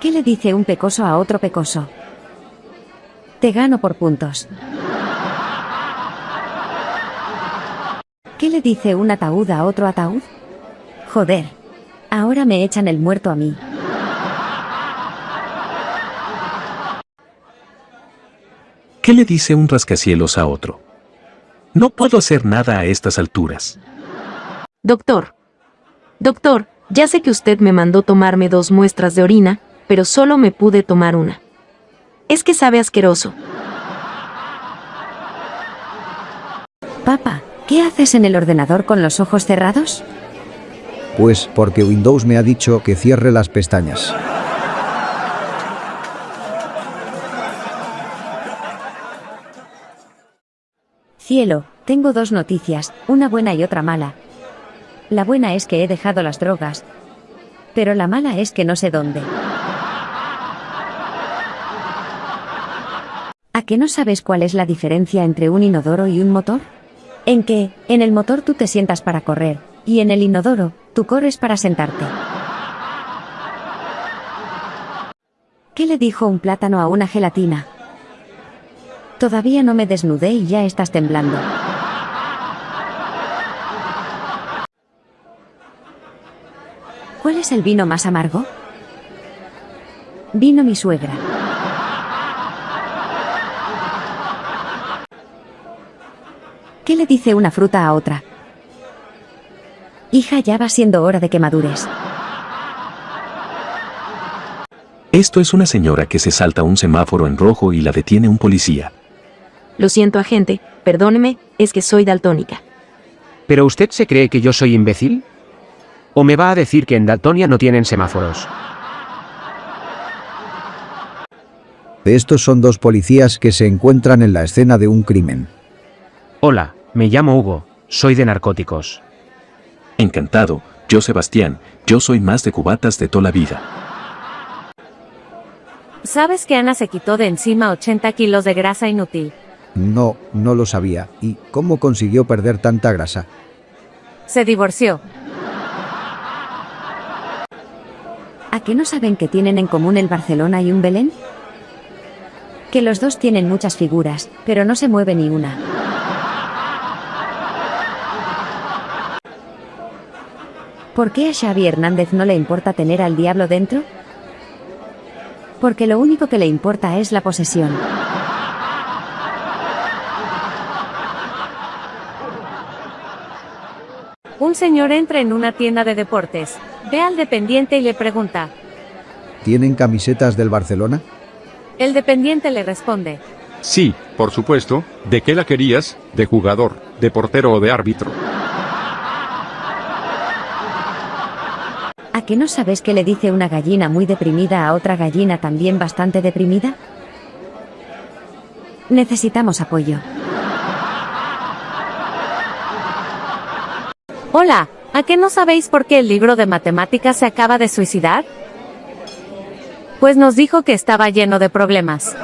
¿Qué le dice un pecoso a otro pecoso? Te gano por puntos. ¿Qué le dice un ataúd a otro ataúd? Joder. Ahora me echan el muerto a mí. ¿Qué le dice un rascacielos a otro? No puedo hacer nada a estas alturas. Doctor. Doctor, ya sé que usted me mandó tomarme dos muestras de orina, pero solo me pude tomar una. Es que sabe asqueroso. Papá, ¿qué haces en el ordenador con los ojos cerrados? Pues porque Windows me ha dicho que cierre las pestañas. Cielo, tengo dos noticias, una buena y otra mala. La buena es que he dejado las drogas, pero la mala es que no sé dónde. ¿A qué no sabes cuál es la diferencia entre un inodoro y un motor? En que, en el motor tú te sientas para correr, y en el inodoro, tú corres para sentarte. ¿Qué le dijo un plátano a una gelatina? Todavía no me desnudé y ya estás temblando. ¿Cuál es el vino más amargo? Vino mi suegra. ¿Qué le dice una fruta a otra? Hija, ya va siendo hora de que madures. Esto es una señora que se salta un semáforo en rojo y la detiene un policía. Lo siento, agente, perdóneme, es que soy daltónica. ¿Pero usted se cree que yo soy imbécil? ¿O me va a decir que en Daltonia no tienen semáforos? Estos son dos policías que se encuentran en la escena de un crimen. Hola, me llamo Hugo, soy de narcóticos. Encantado, yo Sebastián, yo soy más de cubatas de toda la vida. ¿Sabes que Ana se quitó de encima 80 kilos de grasa inútil? No, no lo sabía. ¿Y cómo consiguió perder tanta grasa? Se divorció. ¿A qué no saben que tienen en común el Barcelona y un Belén? Que los dos tienen muchas figuras, pero no se mueve ni una. ¿Por qué a Xavi Hernández no le importa tener al diablo dentro? Porque lo único que le importa es la posesión. Un señor entra en una tienda de deportes, ve al dependiente y le pregunta. ¿Tienen camisetas del Barcelona? El dependiente le responde. Sí, por supuesto. ¿De qué la querías? ¿De jugador, de portero o de árbitro? ¿A qué no sabes qué le dice una gallina muy deprimida a otra gallina también bastante deprimida? Necesitamos apoyo. Hola, ¿a qué no sabéis por qué el libro de matemáticas se acaba de suicidar? Pues nos dijo que estaba lleno de problemas.